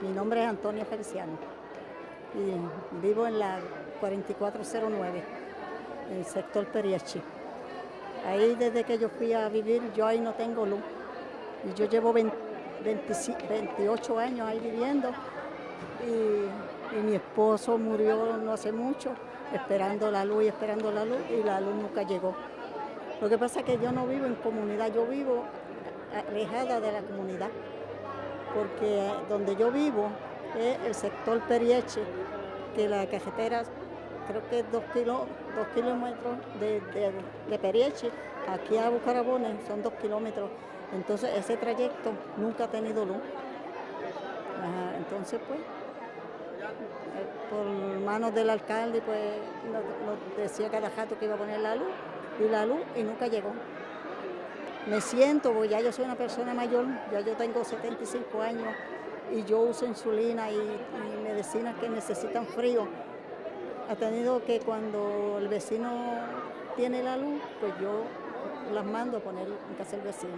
Mi nombre es Antonia Feliciano y vivo en la 4409, en el sector Periechi. Ahí desde que yo fui a vivir, yo ahí no tengo luz. Y yo llevo 28 años ahí viviendo y mi esposo murió no hace mucho, esperando la luz y esperando la luz y la luz nunca llegó. Lo que pasa es que yo no vivo en comunidad, yo vivo alejada de la comunidad porque donde yo vivo es el sector Perieche, que la cajetera creo que es dos, kilómetros de, de, Perieche, aquí a Bucarabones son dos kilómetros, entonces ese trayecto nunca ha tenido luz. entonces pues, eh, por manos del alcalde pues nos, decía cada jato que iba a poner la luz, y la luz y nunca llegó me siento, porque ya yo soy una persona mayor, ya yo tengo 75 años y yo uso insulina y, medicinas que necesitan frío. Ha tenido que cuando el vecino tiene la luz, pues yo las mando a poner en casa del vecino.